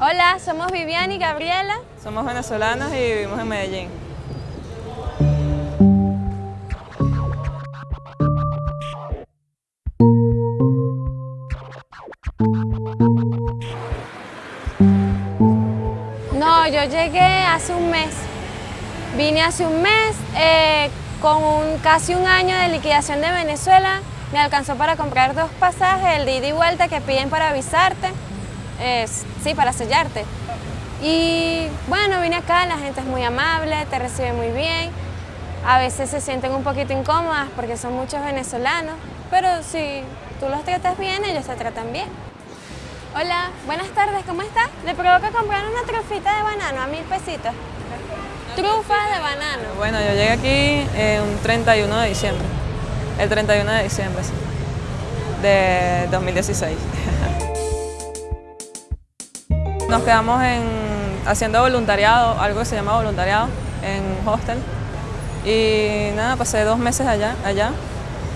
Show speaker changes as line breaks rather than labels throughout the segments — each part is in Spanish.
Hola, somos Viviana y Gabriela.
Somos venezolanas y vivimos en Medellín.
No, yo llegué hace un mes. Vine hace un mes eh, con un- casi un año de liquidación de Venezuela. Me alcanzó para comprar dos pasajes, el de ida y vuelta que piden para avisarte. Es- sí, para sellarte. Y bueno, vine acá, la gente es muy amable, te recibe muy bien. A veces se sienten un poquito incómodas porque son muchos venezolanos, pero si tú los tratas bien, ellos te tratan bien. Hola, buenas tardes, ¿cómo estás? Le provoca comprar una trufita de banano a mil pesitos. Trufas de banano.
Bueno, yo llegué aquí eh, un 31 de diciembre. El 31 de diciembre, sí. De 2016. Nos quedamos en, haciendo voluntariado, algo que se llama voluntariado, en hostel. Y nada, pasé dos meses allá, allá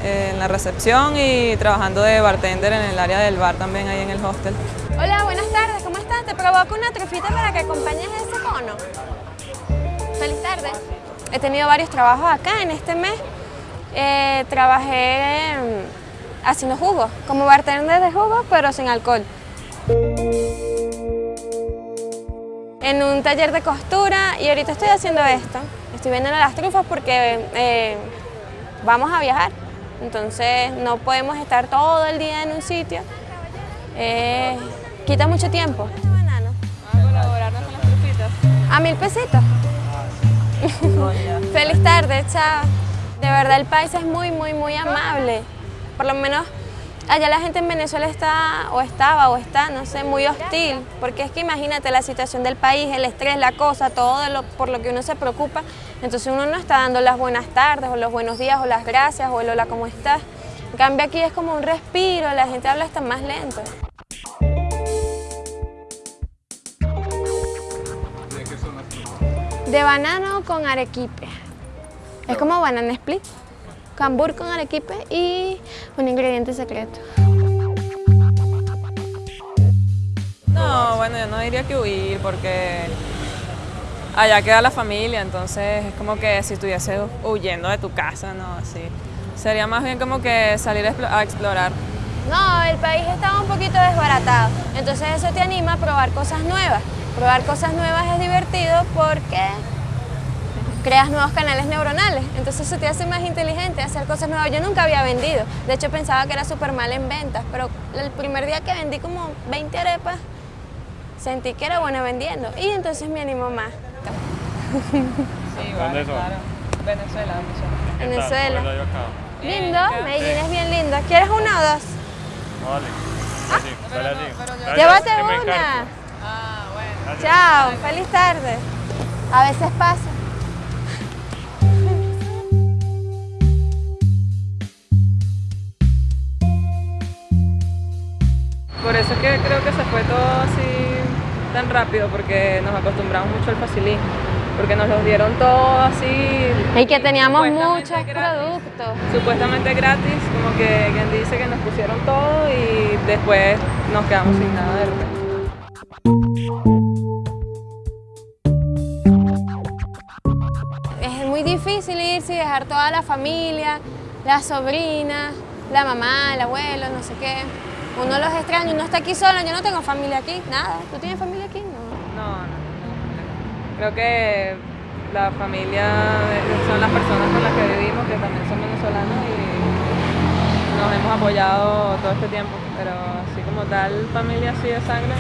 eh, en la recepción y trabajando de bartender en el área del bar también ahí en el hostel.
Hola, buenas tardes, ¿cómo estás? Te provoco una trufita para que acompañes ese cono. Feliz tarde. He tenido varios trabajos acá en este mes. Eh, trabajé mm, haciendo jugos, como bartender de jugos, pero sin alcohol. En un taller de costura y ahorita estoy haciendo esto. Estoy vendiendo las trufas porque eh, vamos a viajar. Entonces no podemos estar todo el día en un sitio. Eh, quita mucho tiempo.
¿A colaborarnos con las trufitas?
A mil pesitos. Feliz tarde, chao. De verdad el país es muy, muy, muy amable. Por lo menos allá la gente en Venezuela está, o estaba, o está, no sé, muy hostil. Porque es que imagínate la situación del país, el estrés, la cosa, todo de lo- por lo que uno se preocupa. Entonces uno no está dando las buenas tardes, o los buenos días, o las gracias, o el hola, ¿cómo estás? En cambio aquí es como un respiro, la gente habla hasta más lento. De banano con arequipe. Es como banana split. Cambur con arequipe y un ingrediente secreto.
No, bueno, yo no diría que huir porque allá queda la familia, entonces es como que si estuviese huyendo de tu casa, no, así. Sería más bien como que salir a explo- a explorar.
No, el país estaba un poquito desbaratado. Entonces eso te anima a probar cosas nuevas. Probar cosas nuevas es divertido porque creas nuevos canales neuronales. Entonces eso te hace más inteligente, hacer cosas nuevas. Yo nunca había vendido. De hecho pensaba que era súper mal en ventas, pero el primer día que vendí como 20 arepas, sentí que era buena vendiendo. Y entonces me animó más.
Sí,
¿Dónde son?
Venezuela, Venezuela.
Venezuela. Lindo, Medellín es bien lindo. ¿Quieres una o dos?
No, dale. Así, dale así. Dale,
Ah. Llévate
que me
una.
Ah, bueno.
Chao, feliz tarde. A veces pasa.
Por eso es que creo que se fue todo así tan rápido, porque nos acostumbramos mucho al facilismo, porque nos los dieron todo así.
Y que teníamos muchos
gratis.
productos.
Supuestamente gratis, como que quien dice que nos pusieron todo y después nos quedamos sin nada de repente.
Es muy difícil irse y dejar toda la familia, las sobrinas, la mamá, el abuelo, no sé qué. Uno los extraña, uno está aquí solo, yo no tengo familia aquí, nada. ¿Tú tienes familia aquí? No.
No, no. Creo que la familia son las personas con las que vivimos, que también son venezolanos y nos hemos apoyado todo este tiempo, pero así como tal familia así de sangre.